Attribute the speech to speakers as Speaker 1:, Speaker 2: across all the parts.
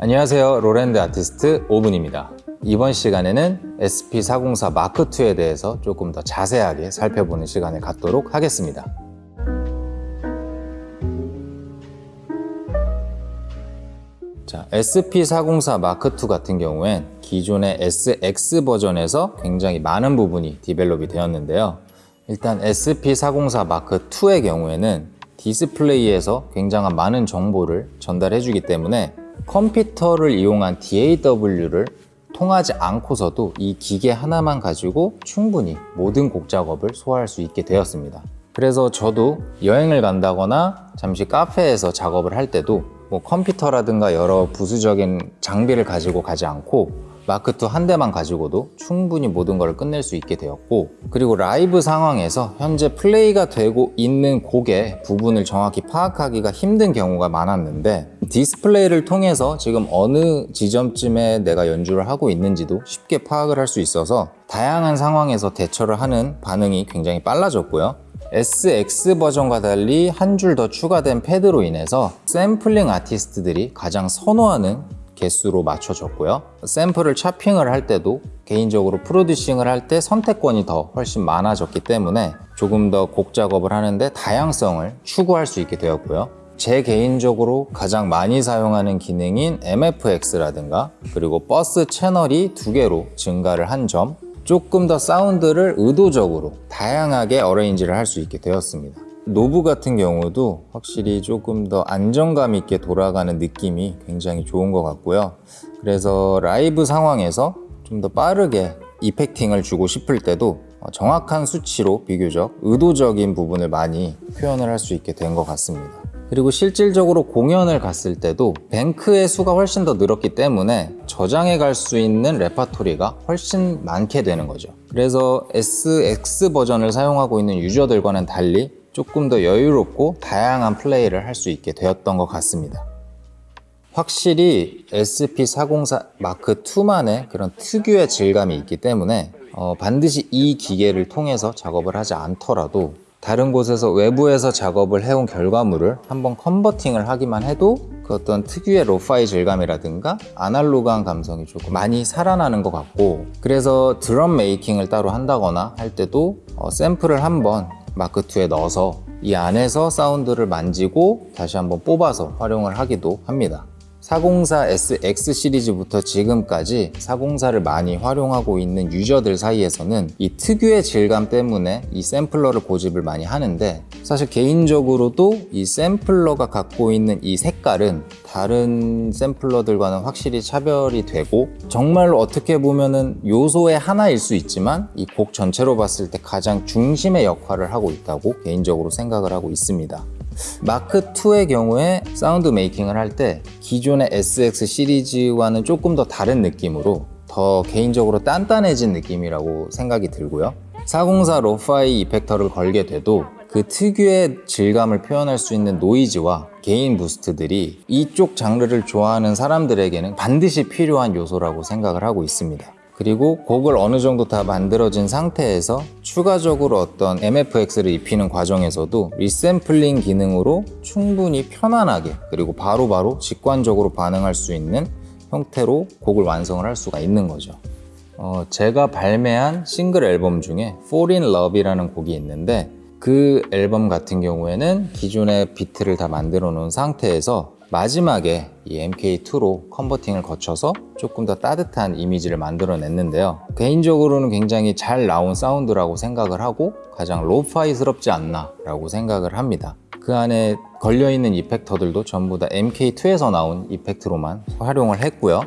Speaker 1: 안녕하세요. 로랜드 아티스트 오븐입니다. 이번 시간에는 SP404 마크2에 대해서 조금 더 자세하게 살펴보는 시간을 갖도록 하겠습니다. 자, SP404 마크2 같은 경우엔 기존의 SX 버전에서 굉장히 많은 부분이 develop이 되었는데요. 일단 SP404 마크2의 경우에는 디스플레이에서 굉장한 많은 정보를 전달해 주기 때문에 컴퓨터를 이용한 DAW를 통하지 않고서도 이 기계 하나만 가지고 충분히 모든 곡 작업을 소화할 수 있게 되었습니다. 그래서 저도 여행을 간다거나 잠시 카페에서 작업을 할 때도 뭐 컴퓨터라든가 여러 부수적인 장비를 가지고 가지 않고 마크2 한 대만 가지고도 충분히 모든 걸 끝낼 수 있게 되었고 그리고 라이브 상황에서 현재 플레이가 되고 있는 곡의 부분을 정확히 파악하기가 힘든 경우가 많았는데 디스플레이를 통해서 지금 어느 지점쯤에 내가 연주를 하고 있는지도 쉽게 파악을 할 수 있어서 다양한 상황에서 대처를 하는 반응이 굉장히 빨라졌고요. SX 버전과 달리 한 줄 더 추가된 패드로 인해서 샘플링 아티스트들이 가장 선호하는 개수로 맞춰졌고요. 샘플을 chopping을 할 때도 개인적으로 producing을 할 때 선택권이 더 훨씬 많아졌기 때문에 조금 더 곡 작업을 하는데 다양성을 추구할 수 있게 되었고요. 제 개인적으로 가장 많이 사용하는 기능인 MFX라든가 그리고 버스 채널이 두 개로 증가를 한 점 조금 더 사운드를 의도적으로 다양하게 arrange를 할 수 있게 되었습니다. 노브 같은 경우도 확실히 조금 더 안정감 있게 돌아가는 느낌이 굉장히 좋은 것 같고요. 그래서 라이브 상황에서 좀 더 빠르게 effecting을 주고 싶을 때도 정확한 수치로 비교적 의도적인 부분을 많이 표현을 할 수 있게 된 것 같습니다. 그리고 실질적으로 공연을 갔을 때도 뱅크의 수가 훨씬 더 늘었기 때문에 저장해 갈 수 있는 레파토리가 훨씬 많게 되는 거죠. 그래서 SX 버전을 사용하고 있는 유저들과는 달리 조금 더 여유롭고 다양한 플레이를 할 수 있게 되었던 것 같습니다. 확실히 SP404 마크2만의 그런 특유의 질감이 있기 때문에 어, 반드시 이 기계를 통해서 작업을 하지 않더라도 다른 곳에서 외부에서 작업을 해온 결과물을 한번 컨버팅을 하기만 해도 그 어떤 특유의 로파이 질감이라든가 아날로그한 감성이 조금 많이 살아나는 것 같고 그래서 드럼 메이킹을 따로 한다거나 할 때도 어, 샘플을 한번 마크2에 넣어서 이 안에서 사운드를 만지고 다시 한번 뽑아서 활용을 하기도 합니다 404SX 시리즈부터 지금까지 404를 많이 활용하고 있는 유저들 사이에서는 이 특유의 질감 때문에 이 샘플러를 고집을 많이 하는데 사실 개인적으로도 이 샘플러가 갖고 있는 이 색깔은 다른 샘플러들과는 확실히 차별이 되고 정말로 어떻게 보면은 요소의 하나일 수 있지만 이 곡 전체로 봤을 때 가장 중심의 역할을 하고 있다고 개인적으로 생각을 하고 있습니다 마크2의 경우에 sound making을 할 때 기존의 SX 시리즈와는 조금 더 다른 느낌으로 더 개인적으로 단단해진 느낌이라고 생각이 들고요. 404 lo-fi 이펙터를 걸게 돼도 그 특유의 질감을 표현할 수 있는 노이즈와 gain boost들이 이쪽 장르를 좋아하는 사람들에게는 반드시 필요한 요소라고 생각을 하고 있습니다 그리고 곡을 어느 정도 다 만들어진 상태에서 추가적으로 어떤 MFX를 입히는 과정에서도 resampling 기능으로 충분히 편안하게 그리고 바로바로 바로 직관적으로 반응할 수 있는 형태로 곡을 완성을 할 수가 있는 거죠. 어, 제가 발매한 싱글 앨범 중에 Fall in Love이라는 곡이 있는데 그 앨범 같은 경우에는 기존의 비트를 다 만들어 놓은 상태에서 마지막에 이 MK2로 컨버팅을 거쳐서 조금 더 따뜻한 이미지를 만들어냈는데요. 개인적으로는 굉장히 잘 나온 사운드라고 생각을 하고 가장 로파이스럽지 않나 라고 생각을 합니다. 그 안에 걸려있는 이펙터들도 전부 다 MK2에서 나온 이펙트로만 활용을 했고요.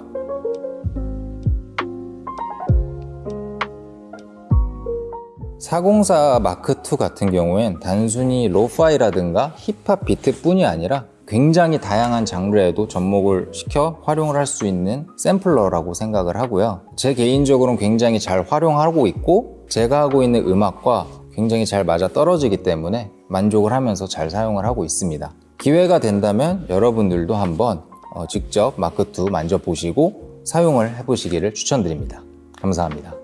Speaker 1: 404 마크2 같은 경우엔 단순히 로파이라든가 힙합 비트뿐이 아니라 굉장히 다양한 장르에도 접목을 시켜 활용을 할 수 있는 샘플러라고 생각을 하고요. 제 개인적으로는 굉장히 잘 활용하고 있고 제가 하고 있는 음악과 굉장히 잘 맞아 떨어지기 때문에 만족을 하면서 잘 사용을 하고 있습니다. 기회가 된다면 여러분들도 한번 어, 직접 마크2 만져보시고 사용을 해보시기를 추천드립니다. 감사합니다